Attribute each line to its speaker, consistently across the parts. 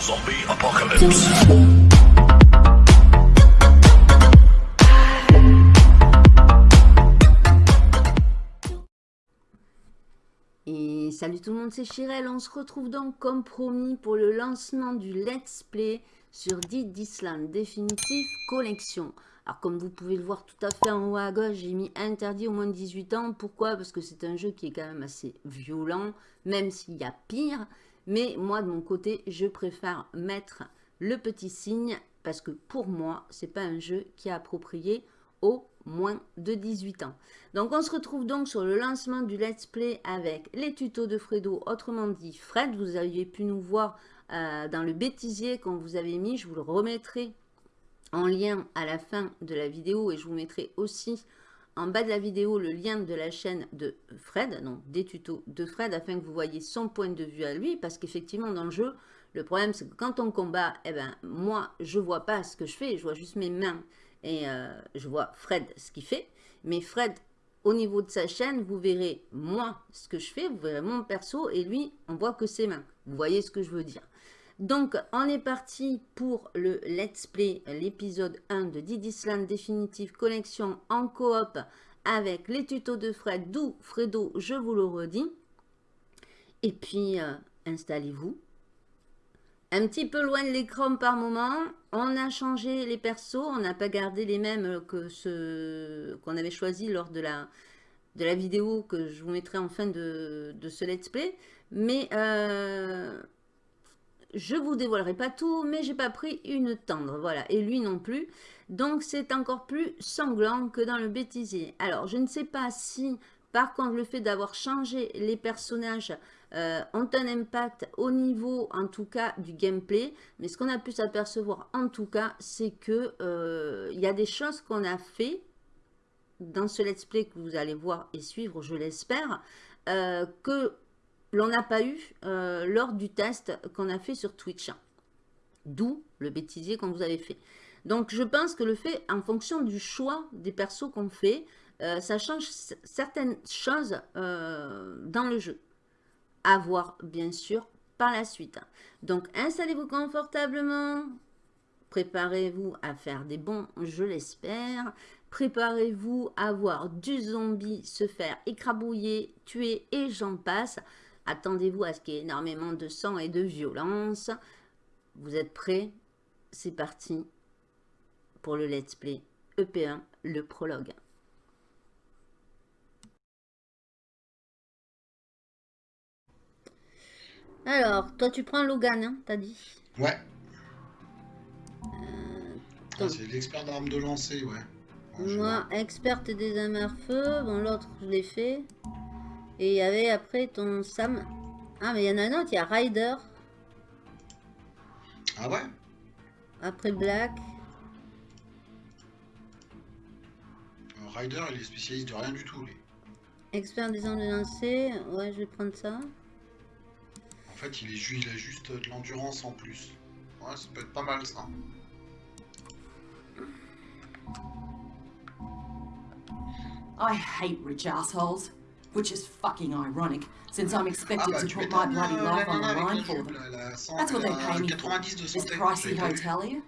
Speaker 1: Zombie apocalypse.
Speaker 2: Et salut tout le monde, c'est Chirel. On se retrouve donc comme promis pour le lancement du Let's Play sur Dead Island Definitive Collection. Alors comme vous pouvez le voir tout à fait en haut à gauche, j'ai mis interdit au moins de 18 ans. Pourquoi? Parce que c'est un jeu qui est quand même assez violent, même s'il y a pire. Mais moi de mon côté, je préfère mettre le petit signe parce que pour moi, c'est pas un jeu qui est approprié au moins de 18 ans. Donc on se retrouve donc sur le lancement du Let's Play avec les tutos de Fredo, autrement dit Fred. Vous aviez pu nous voir euh, dans le bêtisier qu'on vous avait mis, je vous le remettrai en lien à la fin de la vidéo et je vous mettrai aussi en bas de la vidéo le lien de la chaîne de Fred, donc des tutos de Fred, afin que vous voyez son point de vue à lui, parce qu'effectivement dans le jeu, le problème c'est que quand on combat, eh ben, moi je vois pas ce que je fais, je vois juste mes mains et euh, je vois Fred ce qu'il fait, mais Fred au niveau de sa chaîne, vous verrez moi ce que je fais, vous verrez mon perso et lui on voit que ses mains, vous voyez ce que je veux dire. Donc, on est parti pour le Let's Play, l'épisode 1 de Didisland Definitive Collection en coop avec les tutos de Fred, d'où Fredo, je vous le redis. Et puis, euh, installez-vous. Un petit peu loin de l'écran par moment. On a changé les persos, on n'a pas gardé les mêmes que ceux qu'on avait choisi lors de la, de vidéo que je vous mettrai en fin de, ce Let's Play. Mais... Euh, je vous dévoilerai pas tout, mais j'ai pas pris une tendre, voilà, et lui non plus. Donc c'est encore plus sanglant que dans le bêtisier. Alors je ne sais pas si par contre le fait d'avoir changé les personnages euh, ont un impact au niveau en tout cas du gameplay. Mais ce qu'on a pu s'apercevoir en tout cas, c'est que euh, il y a des choses qu'on a fait dans ce let's play que vous allez voir et suivre, je l'espère, euh, que l'on n'a pas eu euh, lors du test qu'on a fait sur Twitch. D'où le bêtisier qu'on vous avait fait. Donc je pense que le fait, en fonction du choix des persos qu'on fait, euh, ça change certaines choses euh, dans le jeu. À voir bien sûr par la suite. Donc installez-vous confortablement, préparez-vous à faire des bons, je l'espère. Préparez-vous à voir du zombie se faire écrabouiller, tuer et j'en passe. Attendez-vous à ce qu'il y ait énormément de sang et de violence. Vous êtes prêts? C'est parti pour le let's play EP1, le prologue. Alors, toi tu prends Logan, hein, t'as dit?
Speaker 3: Ouais. Euh, c'est l'expert d'armes de lancer, ouais.
Speaker 2: Moi, experte des armes à feu. Bon, l'autre, je l'ai fait. Et il y avait après ton Sam. Ah, mais il y en a un autre, il y a Ryder.
Speaker 3: Ah ouais?
Speaker 2: Après Black.
Speaker 3: Ryder, il est spécialiste de rien du tout, lui.
Speaker 2: Expert des armes de lancer. Ouais, je vais prendre ça.
Speaker 3: En fait, il, est, il a juste de l'endurance en plus. Ouais, ça peut être pas mal, ça.
Speaker 4: I hate rich assholes. Which is fucking ironic, since I'm expected to put my bloody life on the line for them. That's what they pay me for, this pricey hotel here.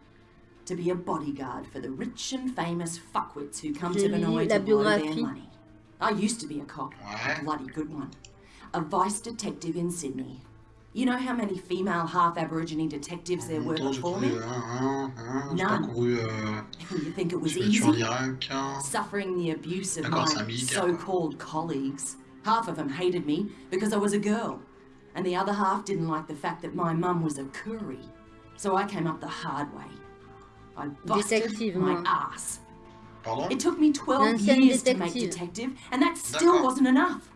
Speaker 4: To be a bodyguard for the rich and famous fuckwits who come to Vinoy to blow their money. I used to be a cop, a bloody good one. A vice detective in Sydney. You know how many female half-Aborigine detectives there were before me? None. you think it was easy? Suffering the abuse of my so-called colleagues. Half of them hated me because I was a girl. And the other half didn't like the fact that my mum was a Curry. So I came up the hard way. I busted my ass. It took me 12 years to make detective, and that still wasn't enough.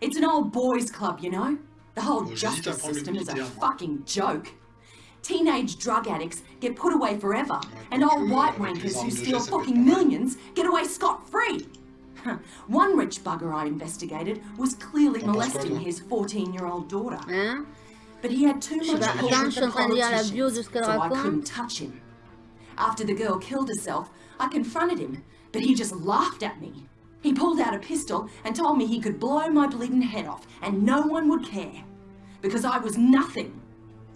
Speaker 4: It's an old boys club, you know? The whole justice system is a fucking joke. Teenage drug addicts get put away forever, and old white wankers who steal fucking millions get away scot-free. One rich bugger I investigated was clearly molesting his 14-year-old daughter. But he had too much pull with the politicians, so I couldn't touch him. After the girl killed herself, I confronted him, but he just laughed at me. He pulled out a pistol and told me he could blow my bleeding head off and no one would care. Because I was nothing.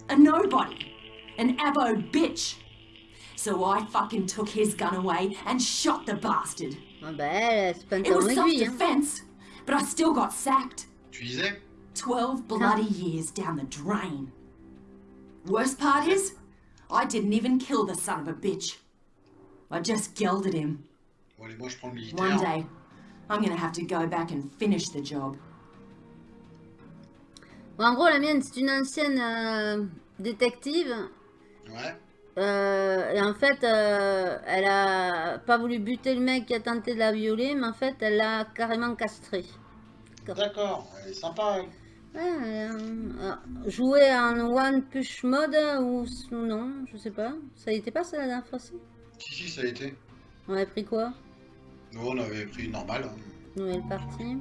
Speaker 4: A a nobody, an abo bitch. So I fucking took his gun away and shot the bastard.
Speaker 2: Ah bah, c'est pas
Speaker 4: It was
Speaker 2: aiguille, hein.
Speaker 4: self-defense, but I still got sacked.
Speaker 3: Tu disais
Speaker 4: 12 bloody years down the drain. Worst part is, I didn't even kill the son of a bitch. I just gelded him.
Speaker 3: Bon, allez, moi je prends le
Speaker 4: One day, I'm gonna have to go back and finish the job.
Speaker 2: Bon, en gros, la mienne, c'est une ancienne euh, détective.
Speaker 3: Ouais.
Speaker 2: Euh, et en fait, euh, elle a pas voulu buter le mec qui a tenté de la violer, mais en fait, elle l'a carrément castré.
Speaker 3: D'accord, elle est sympa. elle.
Speaker 2: Ouais, euh, euh, jouer en one push mode ou non, je sais pas. Ça y était pas ça la dernière fois si?
Speaker 3: Si, si, ça a été.
Speaker 2: On avait pris quoi?
Speaker 3: Nous, on avait pris normal. hein.
Speaker 2: Nouvelle partie.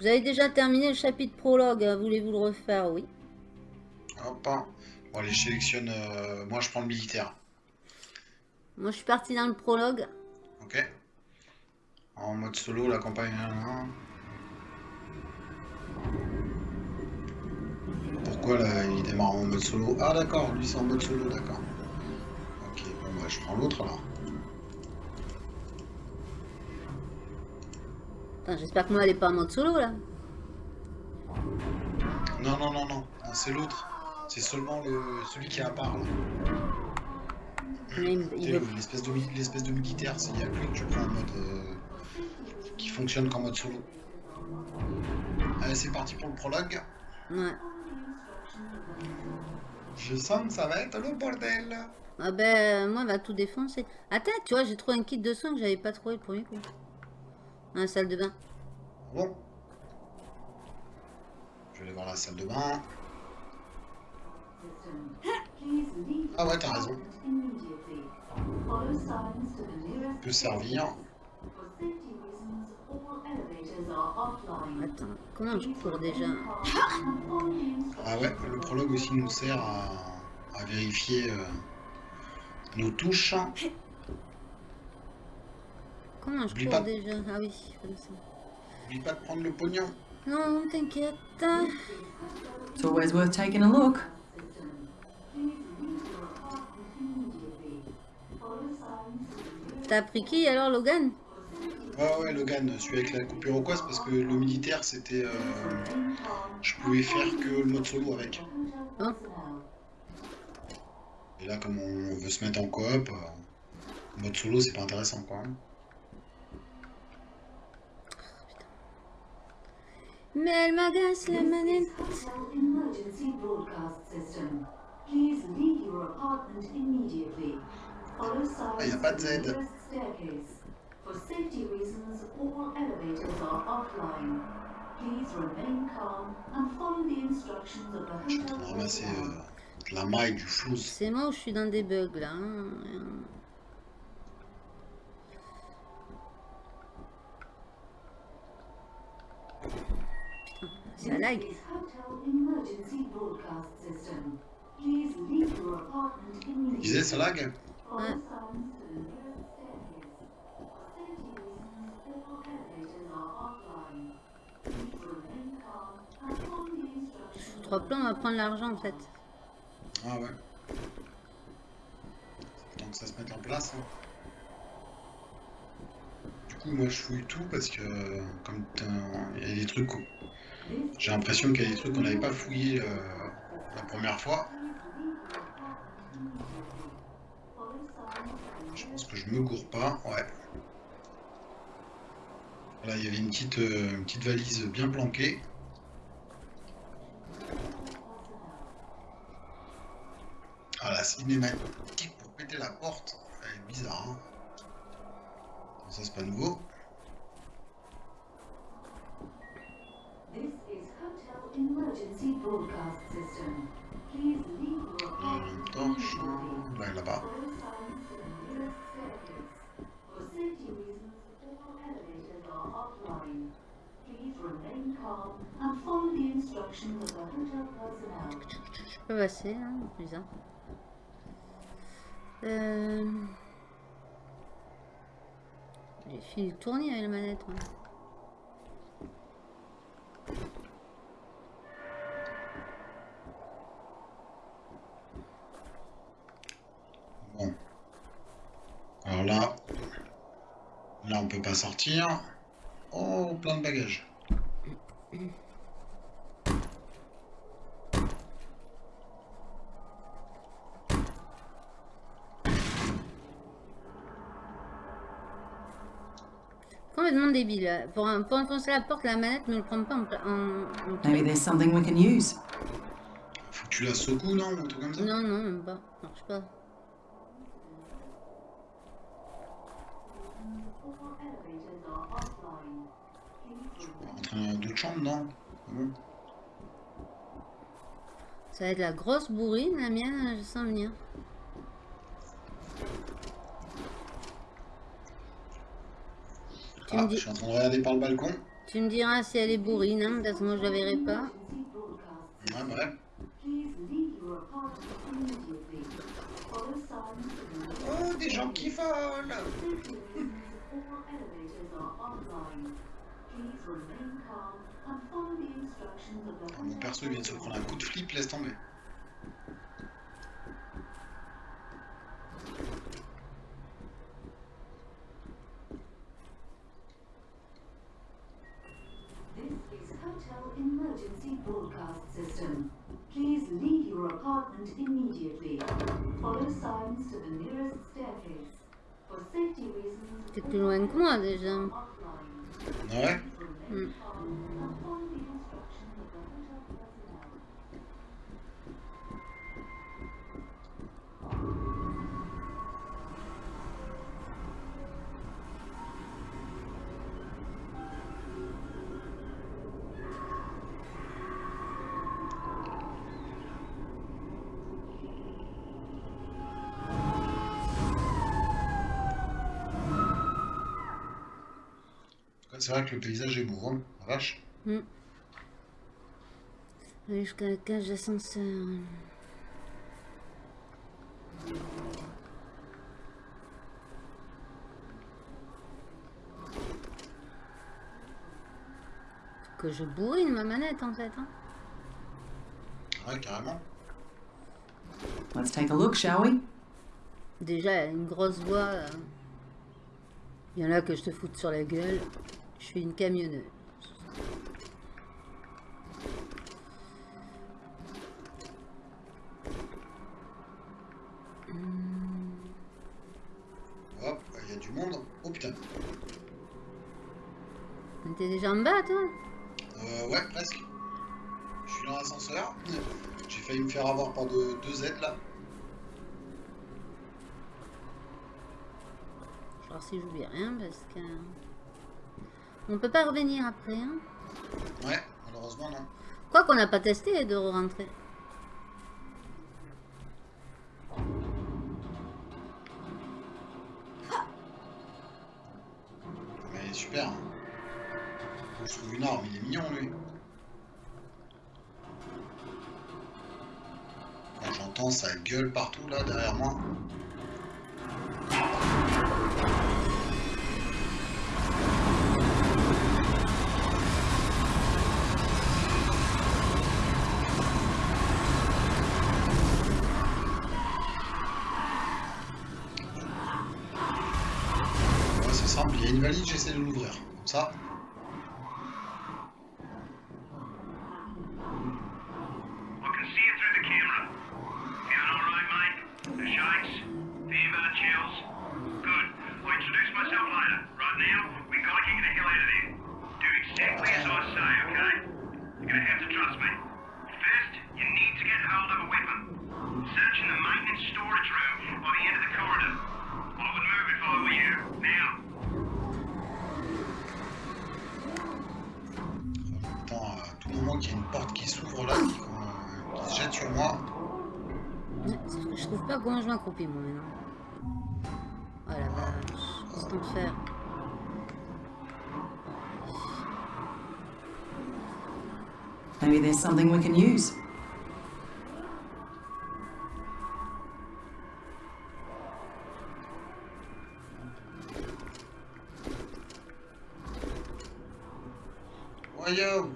Speaker 2: Vous avez déjà terminé le chapitre prologue, hein, voulez-vous le refaire? Oui.
Speaker 3: Hop. hein. Bon, allez, je sélectionne. euh, Moi, je prends le militaire.
Speaker 2: Moi je suis partie dans le prologue.
Speaker 3: Ok. En mode solo, la campagne. hein. Pourquoi là, il démarre en mode solo? Ah, d'accord, lui c'est en mode solo, d'accord. Ok, bon, bah, je prends l'autre alors.
Speaker 2: J'espère que moi elle est pas en mode solo là.
Speaker 3: Non, non, non, non, c'est l'autre. C'est seulement le... celui qui est à part là. Tu L'espèce de, l'espèce de militaire, c'est- il y a que je prends en mode. euh, qui fonctionne qu'en mode solo. Allez, c'est parti pour le prologue.
Speaker 2: Ouais.
Speaker 3: Je sens que ça va être le bordel.
Speaker 2: Ah ben, moi, elle va tout défoncer. Attends, tu vois, j'ai trouvé un kit de soins que j'avais pas trouvé le premier coup. Dans la salle de bain.
Speaker 3: Bon. Je vais aller voir la salle de bain. Ah ouais, t'as raison. Peut servir.
Speaker 2: Attends, comment je cours déjà
Speaker 3: Ah ouais, le prologue aussi nous sert à, à vérifier euh, nos touches.
Speaker 2: Comment je cours déjà Ah oui, comme ça.
Speaker 3: N'oublie pas de prendre le pognon.
Speaker 2: Non, t'inquiète.
Speaker 4: It's always worth taking a look.
Speaker 2: T'as pris qui alors, Logan?
Speaker 3: Ouais, ouais, Logan, celui avec la coupure au parce que le militaire, c'était. euh, je pouvais faire que le mode solo avec.
Speaker 2: Hein?
Speaker 3: Et là, comme on veut se mettre en coop, euh, mode solo, c'est pas intéressant quoi.
Speaker 2: Mais elle m'agace la manette.
Speaker 1: Emergency broadcast system. Please leave your apartment immediately. Follow signs
Speaker 3: y a pas de Z.
Speaker 1: nearest staircase. For safety reasons, all elevators are offline. Please remain calm and follow the instructions of the
Speaker 3: Je suis en train de
Speaker 1: hotel
Speaker 3: ramasser
Speaker 1: personnel.
Speaker 3: euh, de la maille, du flouze.
Speaker 2: C'est moi où je suis dans des bugs là. hein. Putain, ça lag.
Speaker 1: This is hotel emergency broadcast system. Please leave your apartment
Speaker 3: Tu
Speaker 1: immediately.
Speaker 3: disais, ça lag
Speaker 1: Follow
Speaker 2: Ouais.
Speaker 1: signs to the nearest staircase. For safety reasons, all elevators are offline. Please remain calm and follow the instructions.
Speaker 2: Trois plans, on va prendre l'argent en fait.
Speaker 3: Ah ouais. Tant que ça se mette en place. hein. Du coup, moi, je fouille tout parce que, euh, comme t'as- il y a des trucs. J'ai l'impression qu'il y a des trucs qu'on n'avait pas fouillé euh, la première fois. Je pense que je me gourre pas. Ouais. Là, il y avait une petite, euh, valise bien planquée. Ah, la cinématique pour péter la porte, elle est bizarre. Hein ça, c'est pas nouveau.
Speaker 1: This is hotel emergency broadcast system. Please leave your
Speaker 3: Il y a
Speaker 1: apartment
Speaker 3: une torche.
Speaker 1: immediately.
Speaker 3: Là, là-bas.
Speaker 1: Follow signs to the nearest staircase. For safety reasons, all elevators are offline. Please remain calm and follow the instructions
Speaker 2: Je peux passer là, bizarre. Euh... J'ai fini de tourner avec la manette. moi.
Speaker 3: on peut pas sortir. Oh, plein de bagages.
Speaker 2: Complètement débile. Pour, pour enfoncer la porte, la manette ne le prend pas en... en, en
Speaker 4: Maybe there's something we can use.
Speaker 3: Faut que tu la secoues, non Ou un truc comme ça?
Speaker 2: Non, non, même pas. Marche pas.
Speaker 1: All elevators are offline. Please
Speaker 3: On va rentrer dans d'autres chambres, non Bon.
Speaker 2: Ça va être la grosse bourrine, la mienne, je sens venir. Tu
Speaker 3: Ah, je suis en train de regarder par le balcon.
Speaker 2: Tu me diras si elle est bourrine, hein, parce que moi je la verrai pas.
Speaker 3: Ouais, bref. Oh, des gens qui volent
Speaker 1: Safety reasons, all elevators are offline. Please remain calm and follow the instructions of the
Speaker 3: Mon perso vient de se prendre un coup de flip, laisse tomber.
Speaker 1: This is Hotel Emergency Broadcast System. Please leave your apartment immediately. Follow signs to the nearest staircase. For safety reasons,
Speaker 2: T'es plus loin que moi déjà.
Speaker 1: Offline.
Speaker 3: Ah C'est vrai que le paysage est beau, hein. La vache.
Speaker 2: Aller jusqu'à la cage d'ascenseur. Que je bourrine ma manette en fait. Hein.
Speaker 3: Ouais, carrément.
Speaker 4: Let's take a look, shall we?
Speaker 2: Déjà, une grosse voix. euh. Il y en a que je te foute sur la gueule. Je suis une camionneuse.
Speaker 3: Hop, il y a du monde. Oh putain.
Speaker 2: T'es déjà en bas, toi
Speaker 3: Euh, ouais, presque. Je suis dans l'ascenseur. J'ai failli me faire avoir par deux, deux aides là.
Speaker 2: Je vais voir si j'oublie rien parce que. On peut pas revenir après, hein?
Speaker 3: Ouais, malheureusement non.
Speaker 2: Quoi qu'on n'a pas testé de rentrer.
Speaker 3: Une valise, j'essaie de l'ouvrir. Comme ça. Moment qu'il y a une porte qui s'ouvre là, qui, euh, qui se jette sur moi.
Speaker 2: Ouais, sauf que je trouve pas comment je m'accroupis, moi, maintenant. Oh la vache. Qu'est-ce qu'on fait
Speaker 4: Maybe there's something we can use?
Speaker 3: Voyons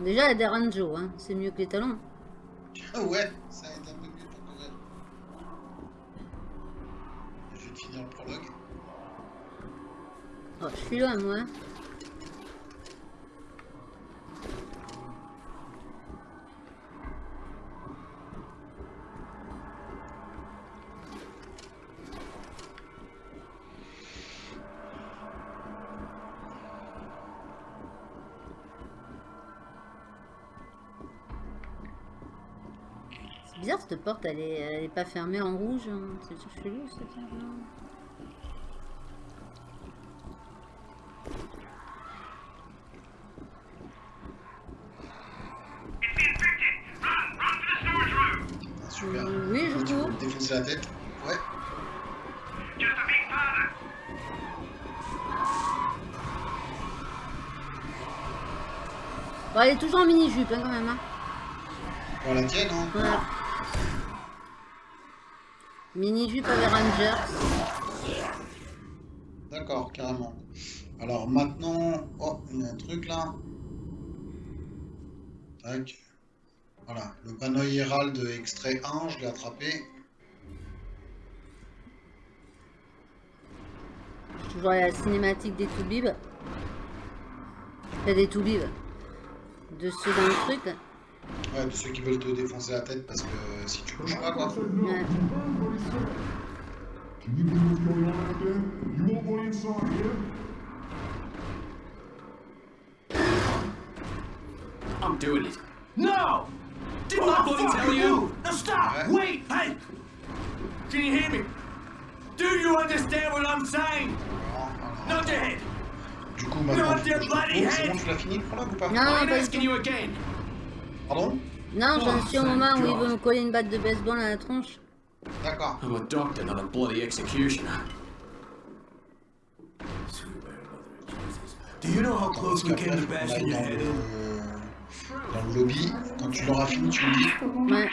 Speaker 2: Déjà, la Deranjo, hein. c'est mieux que les talons.
Speaker 3: Ah ouais, ça aide un peu mieux pour courir. Je vais finir le prologue.
Speaker 2: Oh, je suis loin, moi. Hein. Cette porte, elle est, elle est pas fermée en rouge. hein. C'est chelou!
Speaker 3: Ah, super.
Speaker 2: Oui, je
Speaker 3: défoncer la tête Ouais.
Speaker 2: Bon, elle est toujours en mini-jupe hein, quand même. Hein.
Speaker 3: Bon, la tienne, hein.
Speaker 2: Voilà. Mini-jupe avec Rangers.
Speaker 3: D'accord, carrément. Alors maintenant, oh, il y a un truc là. Tac. Voilà, le panneau Hérald extrait 1, je l'ai attrapé.
Speaker 2: Toujours la cinématique des Toubibs? Enfin, des Toubibs. De dans le truc.
Speaker 3: Ouais, de ceux qui veulent te défoncer la tête parce que si tu bouges pas, quoi.
Speaker 2: Ouais.
Speaker 5: Can you believe what's going on out there? You won't go inside, yeah?
Speaker 6: I'm doing it. No! Didn't I bloody tell you? No, stop! Wait! Hey! Can you hear me? Do you understand what I'm saying? Nod your head!
Speaker 3: Du coup, maintenant,
Speaker 6: Not
Speaker 3: je
Speaker 6: your bloody head.
Speaker 3: bon, tu l'as fini le prologue ou pas?
Speaker 2: Non, tout.
Speaker 6: you again?
Speaker 3: Pardon
Speaker 2: Non, j'en
Speaker 6: Oh,
Speaker 2: suis au moment où il
Speaker 6: God.
Speaker 2: veut me coller une batte de baseball à la tronche.
Speaker 3: D'accord.
Speaker 6: I'm a doctor, not a bloody executioner.
Speaker 7: Do you know how close we came to bashing your
Speaker 3: dans
Speaker 7: head
Speaker 3: le,
Speaker 7: in?
Speaker 3: dans le lobby. Quand tu l'auras fini, tu me dis.
Speaker 2: Ouais.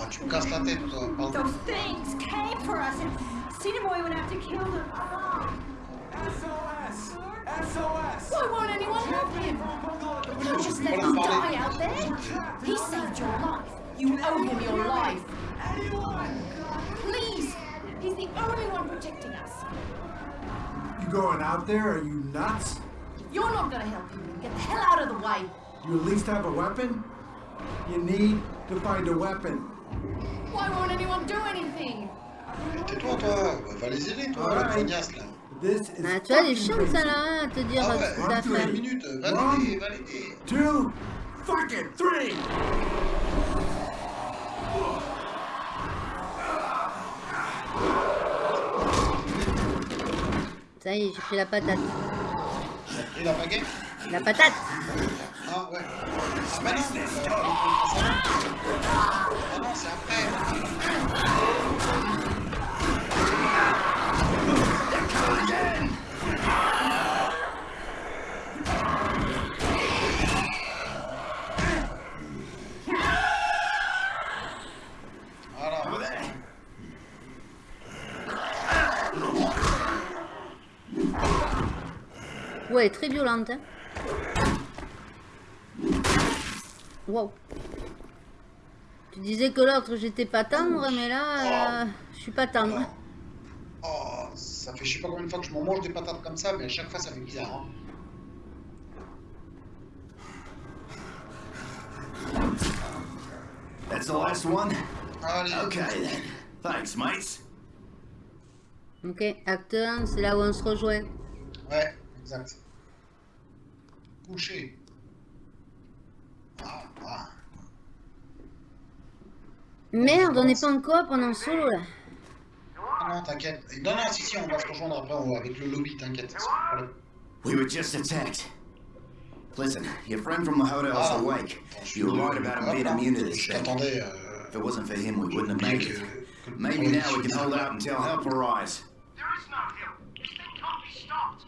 Speaker 3: Ah, tu me casses la tête, toi. Pardon.
Speaker 8: Those things came for us, and Cinemoy would have to kill them.
Speaker 7: SOS! SOS!
Speaker 8: Why won't anyone help him? You can't just let him die out there. He saved your life. You owe him your life.
Speaker 7: Anyone!
Speaker 8: Please, he's the only one protecting us.
Speaker 9: You going out there? Are you nuts?
Speaker 8: You're not gonna help him. Get the hell out of the way.
Speaker 9: You at least have a weapon? You need to find a weapon.
Speaker 8: Why won't anyone do anything?
Speaker 3: Tais-toi, toi. Bah, va les aider, toi, la
Speaker 9: Alright.
Speaker 3: là.
Speaker 9: This is
Speaker 2: Ah, tu vois, les
Speaker 9: fucking
Speaker 2: chiens, ça là, à te dire
Speaker 3: Ah
Speaker 2: euh,
Speaker 3: ouais,
Speaker 2: ce
Speaker 3: hein,
Speaker 2: à
Speaker 3: les
Speaker 2: faire.
Speaker 3: minutes. Va
Speaker 9: One.
Speaker 3: l'aider, va l'aider.
Speaker 9: Two, fucking three.
Speaker 2: Ça y est, j'ai pris la patate.
Speaker 3: Pris la baguette
Speaker 2: La patate
Speaker 3: Ah ouais. Ah bah non Ah non, c'est après Voilà.
Speaker 2: Ouais, très violente. Hein. Wow. Tu disais que l'autre, j'étais pas tendre, mais là, euh, je suis pas tendre.
Speaker 3: Ça fait je sais pas combien de fois que je m'en mange des patates comme ça, mais à chaque fois ça fait bizarre. Hein.
Speaker 7: That's the last one?
Speaker 3: Allez,
Speaker 7: Okay then. Thanks, mates.
Speaker 2: Ok, acteur, c'est là où on se rejoint.
Speaker 3: Ouais, exact. Couché. Ah, ah.
Speaker 2: Merde, on n'est pas en coop, on est en solo là.
Speaker 3: Non, t'inquiète. Non, non, si, si, on va se rejoindre après on- avec le lobby, t'inquiète. c'est pas un problème.
Speaker 7: We were just attacked. Listen, your friend from the hotel's
Speaker 3: Ah.
Speaker 7: awake.
Speaker 3: Attends,
Speaker 7: You were right about him being
Speaker 3: là.
Speaker 7: immune to this thing.
Speaker 3: Euh,
Speaker 7: If it wasn't for him, we wouldn't have made it. Maybe now we can hold out until help arrives.
Speaker 10: There is no help. This thing can't be stopped.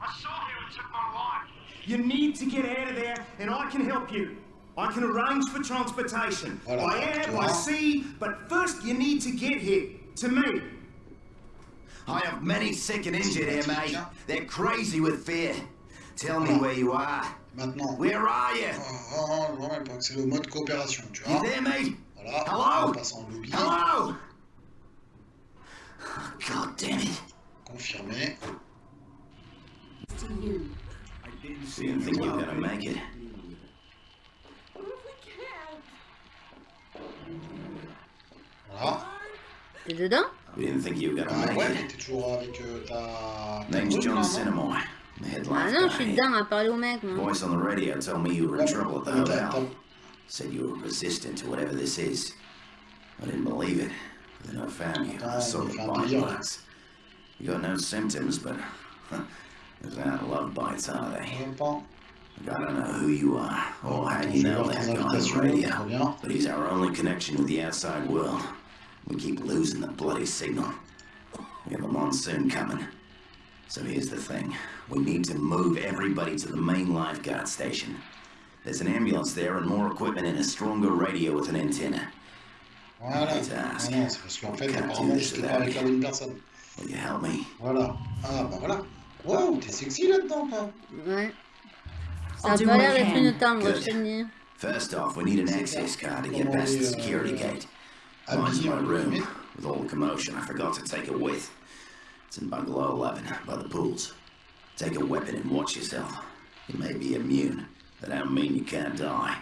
Speaker 10: I saw who and took my life.
Speaker 11: You need to get out of there, and I can help you. I can arrange for transportation.
Speaker 3: Voilà,
Speaker 11: by air, by sea, but first you need to get here. To me.
Speaker 7: I have many sick and injured here, mate. They're crazy with fear. Tell me where you are.
Speaker 3: Maintenant.
Speaker 7: Where are you?
Speaker 3: Oh, oh, pas, c'est le mode coopération, tu vois.
Speaker 7: You there, mate?
Speaker 3: Voilà,
Speaker 7: Hello?
Speaker 3: on passe en lobby.
Speaker 7: Hello? God damn it.
Speaker 3: Confirmé.
Speaker 8: You
Speaker 7: think you're gonna make it?
Speaker 3: Voilà.
Speaker 2: T'es dedans?
Speaker 7: We didn't think you were gonna make it.
Speaker 3: mais t'es toujours avec ta... ta
Speaker 7: Name's
Speaker 3: brune,
Speaker 7: John
Speaker 3: là, non
Speaker 7: Cinnamore. The head
Speaker 2: Ah non, je suis dedans à parler au mec, moi.
Speaker 7: Voice on the radio told me you were in trouble at the hotel. Said you were resistant to whatever this is. I didn't believe it. Then I found you. I saw the
Speaker 3: fait
Speaker 7: bite marks. You got no symptoms, but those aren't love bites, are they?
Speaker 3: Même pas.
Speaker 7: I don't know who you are or how you know
Speaker 3: voir
Speaker 7: that guy on the radio, but he's our only connection with the outside world. We keep losing the bloody signal. We have a monsoon coming. So here's the thing. We need to move everybody to the main lifeguard station. There's an ambulance there and more equipment and a stronger radio with an antenna.
Speaker 3: Voilà.
Speaker 7: Hate to ask.
Speaker 3: Ah non, c'est parce qu'en fait,
Speaker 7: Can't do
Speaker 3: apparemment,
Speaker 7: this
Speaker 3: j'étais pas
Speaker 7: without
Speaker 3: avec la
Speaker 7: you.
Speaker 3: bonne personne.
Speaker 7: Will you help me?
Speaker 3: Voilà. Ah, bah voilà. Waouh, t'es sexy là-dedans, toi.
Speaker 2: Ouais. Ça
Speaker 4: I'll
Speaker 2: a pas l'air d'être une tendre, je te le dis.
Speaker 7: First off, we need an access card to get past the security gate. Mine's in my room. With all the commotion, I forgot to take it with. It's in bungalow 11, by the pools. Take a weapon and watch yourself. You may be immune. But that don't mean you can't die.